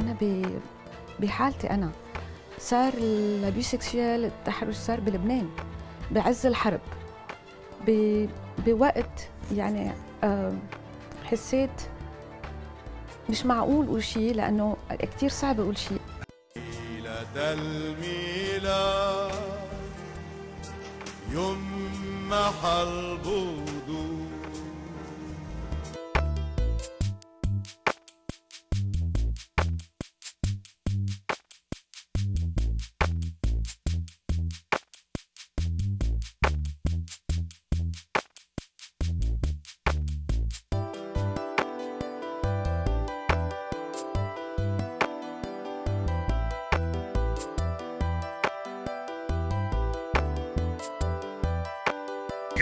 أنا بحالتي أنا. صار الابيو سكسوال التحرش صار بلبنان بعز الحرب. بوقت يعني حسيت مش معقول أقول شيء لأنه كثير صعب أقول شيء ليلة الميلاد يمح البدور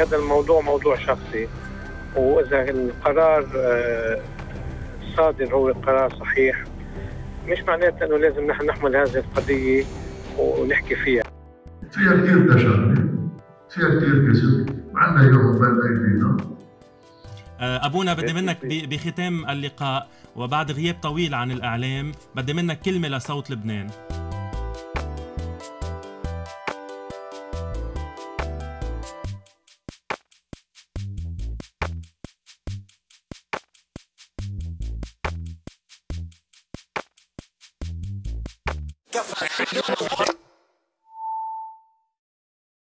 هذا الموضوع موضوع شخصي. وإذا القرار آه، الصادر هو قرار صحيح مش معناته إنه لازم نحن نحمل هذه القضية ونحكي فيها. فيها كثير تشابه. فيها كثير كذب عندنا يوم بين ايدينا آه، أبونا بدي منك ب- بختام اللقاء وبعد غياب طويل عن الإعلام بدي منك كلمة لصوت لبنان. the fact that you're